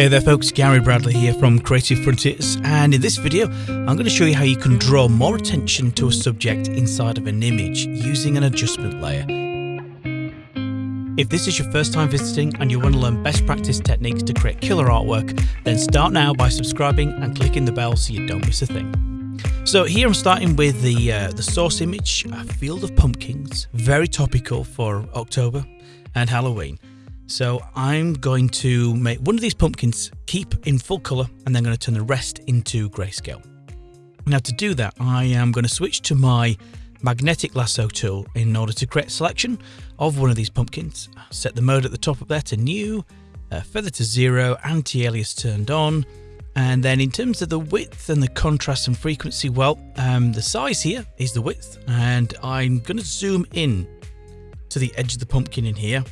Hey there folks, Gary Bradley here from Creative Frontiers and in this video I'm going to show you how you can draw more attention to a subject inside of an image using an adjustment layer. If this is your first time visiting and you want to learn best practice techniques to create killer artwork, then start now by subscribing and clicking the bell so you don't miss a thing. So here I'm starting with the uh, the source image, a field of pumpkins, very topical for October and Halloween. So I'm going to make one of these pumpkins keep in full color and then going to turn the rest into grayscale. Now to do that, I am going to switch to my magnetic lasso tool in order to create a selection of one of these pumpkins. Set the mode at the top up there to new, uh, feather to zero, anti-alias turned on. And then in terms of the width and the contrast and frequency, well, um, the size here is the width and I'm going to zoom in to the edge of the pumpkin in here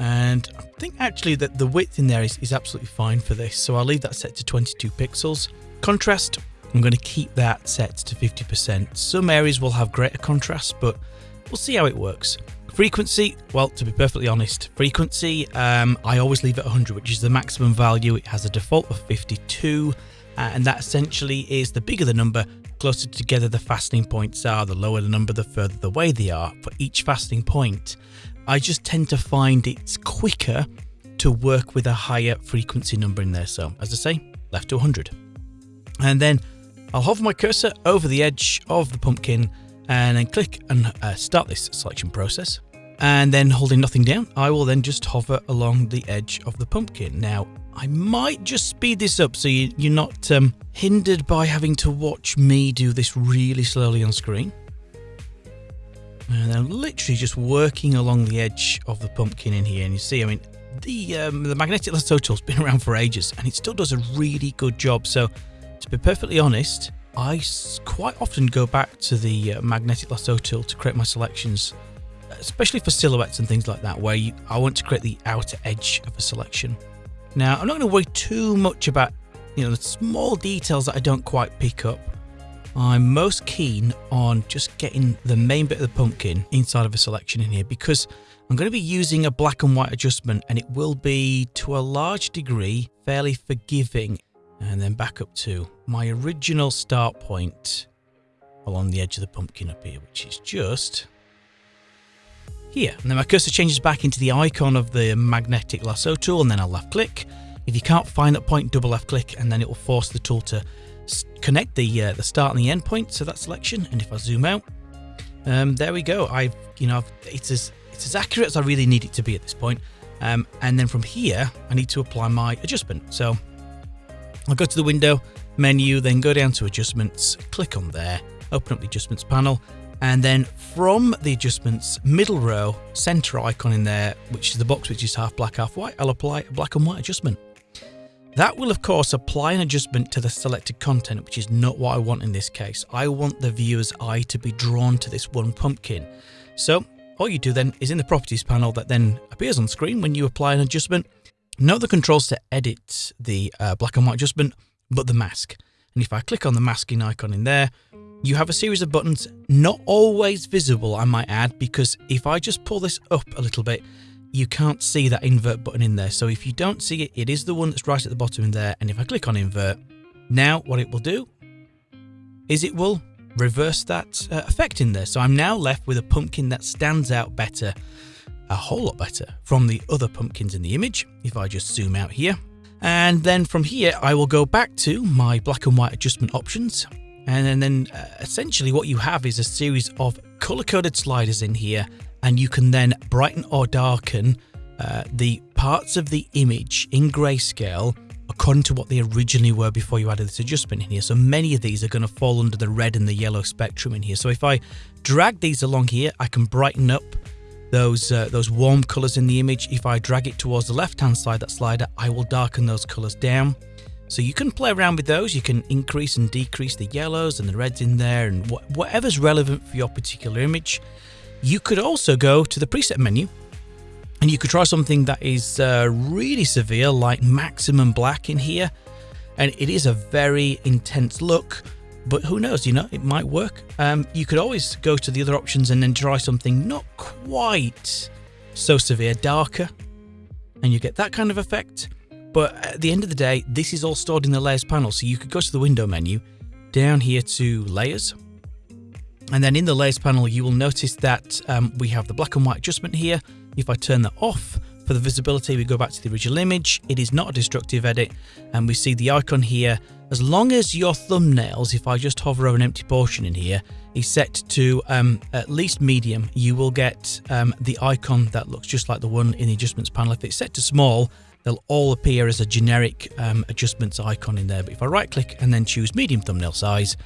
and I think actually that the width in there is, is absolutely fine for this. So I'll leave that set to 22 pixels. Contrast, I'm going to keep that set to 50%. Some areas will have greater contrast, but we'll see how it works. Frequency, well, to be perfectly honest, frequency, um, I always leave it 100, which is the maximum value. It has a default of 52, uh, and that essentially is the bigger the number, closer together the fastening points are, the lower the number, the further the way they are for each fastening point. I just tend to find it's quicker to work with a higher frequency number in there. So as I say, left to 100. And then I'll hover my cursor over the edge of the pumpkin and then click and uh, start this selection process. And then holding nothing down, I will then just hover along the edge of the pumpkin. Now, I might just speed this up so you, are not um, hindered by having to watch me do this really slowly on screen. And I'm literally just working along the edge of the pumpkin in here. And you see, I mean, the um, the magnetic lasso tool's been around for ages and it still does a really good job. So to be perfectly honest, I quite often go back to the uh, magnetic lasso tool to create my selections, especially for silhouettes and things like that, where you, I want to create the outer edge of a selection. Now, I'm not going to worry too much about you know the small details that I don't quite pick up. I'm most keen on just getting the main bit of the pumpkin inside of a selection in here because I'm going to be using a black and white adjustment and it will be to a large degree fairly forgiving. And then back up to my original start point along the edge of the pumpkin up here which is just here. And then my cursor changes back into the icon of the magnetic lasso tool and then I'll left click. If you can't find that point double left click and then it will force the tool to connect the uh, the start and the end points of that selection. And if I zoom out, um, there we go. I've you know it's as it's as accurate as I really need it to be at this point. Um, and then from here, I need to apply my adjustment. So I'll go to the window menu, then go down to adjustments, click on there, open up the adjustments panel, and then from the adjustments middle row, center icon in there, which is the box which is half black, half white, I'll apply a black and white adjustment. That will of course apply an adjustment to the selected content, which is not what I want in this case. I want the viewer's eye to be drawn to this one pumpkin. So all you do then is in the properties panel that then appears on screen when you apply an adjustment, note the controls to edit the uh, black and white adjustment, but the mask. And if I click on the masking icon in there, you have a series of buttons, not always visible, I might add, because if I just pull this up a little bit, you can't see that invert button in there. So if you don't see it, it is the one that's right at the bottom in there. And if I click on invert, now what it will do is it will reverse that uh, effect in there. So I'm now left with a pumpkin that stands out better, a whole lot better from the other pumpkins in the image. If I just zoom out here. And then from here, I will go back to my black and white adjustment options. And then, then uh, essentially what you have is a series of color coded sliders in here and you can then brighten or darken uh, the parts of the image in grayscale according to what they originally were before you added this adjustment in here. So many of these are going to fall under the red and the yellow spectrum in here. So if I drag these along here, I can brighten up those uh, those warm colors in the image. If I drag it towards the left hand side, that slider, I will darken those colors down. So you can play around with those. You can increase and decrease the yellows and the reds in there and wh whatever's relevant for your particular image. You could also go to the preset menu and you could try something that is uh, really severe like maximum black in here and it is a very intense look but who knows you know it might work um, you could always go to the other options and then try something not quite so severe darker and you get that kind of effect But at the end of the day, this is all stored in the layers panel. So you could go to the window menu, down here to layers. And then in the layers panel, you will notice that um, we have the black and white adjustment here. If I turn that off, for the visibility, we go back to the original image. It is not a destructive edit, and we see the icon here. As long as your thumbnails, if I just hover over an empty portion in here, is set to um, at least medium, you will get um, the icon that looks just like the one in the adjustments panel. If it's set to small, they'll all appear as a generic um, adjustments icon in there. But if I right click and then choose medium thumbnail size,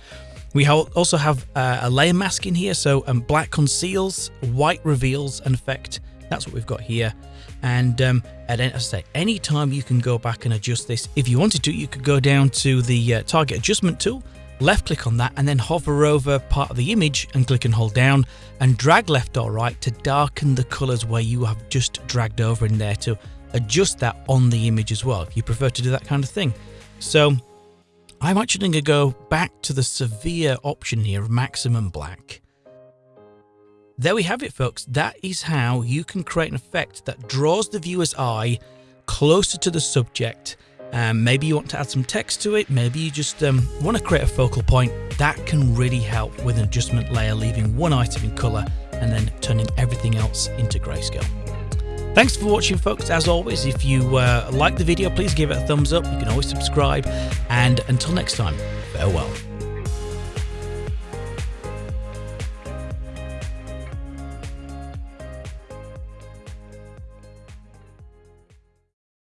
we also have uh, a layer mask in here. So um, black conceals, white reveals an effect. That's what we've got here. And um, at as I say, any time you can go back and adjust this. If you wanted to, you could go down to the uh, target adjustment tool, left click on that, and then hover over part of the image and click and hold down and drag left or right to darken the colors where you have just dragged over in there to adjust that on the image as well, if you prefer to do that kind of thing. So I'm actually going to go back to the severe option here of maximum black there we have it, folks. That is how you can create an effect that draws the viewer's eye closer to the subject. Um, maybe you want to add some text to it. Maybe you just um, want to create a focal point. That can really help with an adjustment layer, leaving one item in color and then turning everything else into grayscale. Thanks for watching, folks. As always, if you uh, like the video, please give it a thumbs up. You can always subscribe. And until next time, farewell.